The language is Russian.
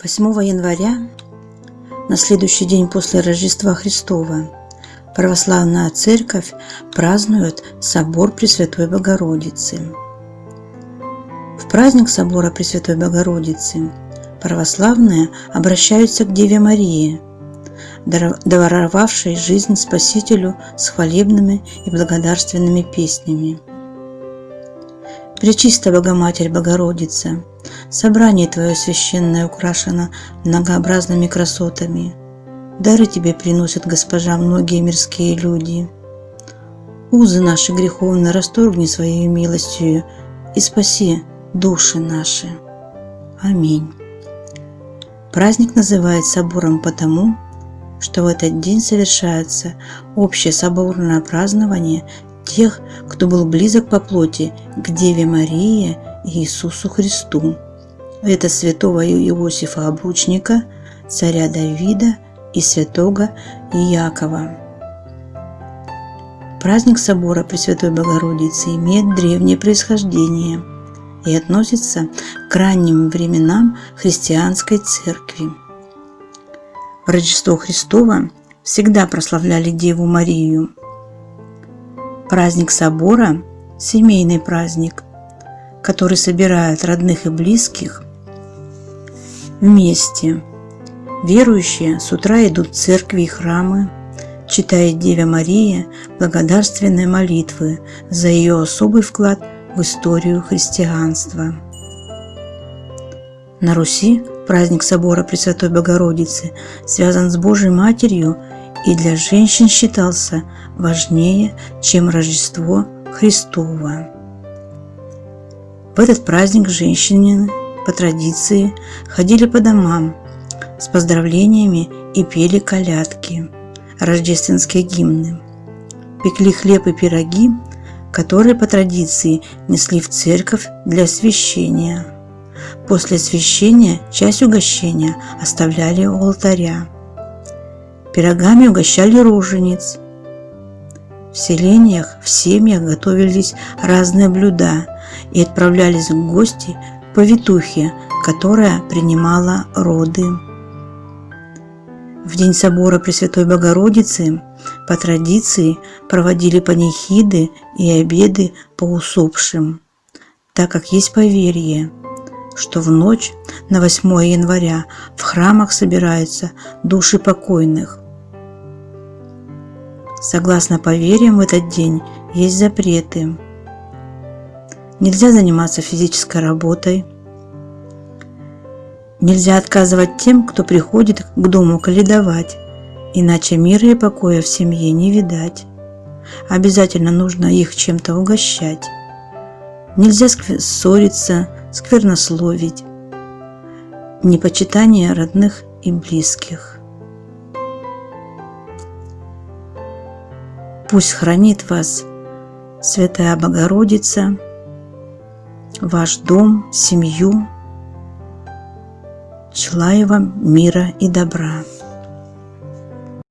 8 января, на следующий день после Рождества Христова, Православная Церковь празднует Собор Пресвятой Богородицы. В праздник Собора Пресвятой Богородицы православные обращаются к Деве Марии, даровавшей жизнь Спасителю с хвалебными и благодарственными песнями. Пречистая Богоматерь Богородица, собрание Твое священное украшено многообразными красотами. Дары Тебе приносят, Госпожа, многие мирские люди. Узы наши греховные расторгни Своей милостью и спаси души наши. Аминь. Праздник называют собором потому, что в этот день совершается общее соборное празднование тех, кто был близок по плоти к Деве Марии и Иисусу Христу. Это святого Иосифа Обручника, царя Давида и святого Иакова. Праздник собора Пресвятой Богородицы имеет древнее происхождение и относится к ранним временам христианской церкви. В Рождество Христово всегда прославляли Деву Марию, Праздник собора – семейный праздник, который собирает родных и близких вместе. Верующие с утра идут в церкви и храмы, читая Деве Марии благодарственные молитвы за ее особый вклад в историю христианства. На Руси праздник собора Пресвятой Богородицы связан с Божьей Матерью и для женщин считался важнее, чем Рождество Христово. В этот праздник женщины по традиции ходили по домам с поздравлениями и пели колядки, рождественские гимны. Пекли хлеб и пироги, которые по традиции несли в церковь для освящения. После освящения часть угощения оставляли у алтаря. Пирогами угощали рожениц. В селениях, в семьях готовились разные блюда и отправлялись в гости повитухе, которая принимала роды. В день собора Пресвятой Богородицы по традиции проводили панихиды и обеды по усопшим, так как есть поверье, что в ночь на 8 января в храмах собираются души покойных. Согласно поверьям, в этот день есть запреты. Нельзя заниматься физической работой. Нельзя отказывать тем, кто приходит к дому каледовать, иначе мира и покоя в семье не видать. Обязательно нужно их чем-то угощать. Нельзя ссориться, сквернословить. Непочитание родных и близких. Пусть хранит вас Святая Богородица, ваш дом, семью. Желаю вам мира и добра.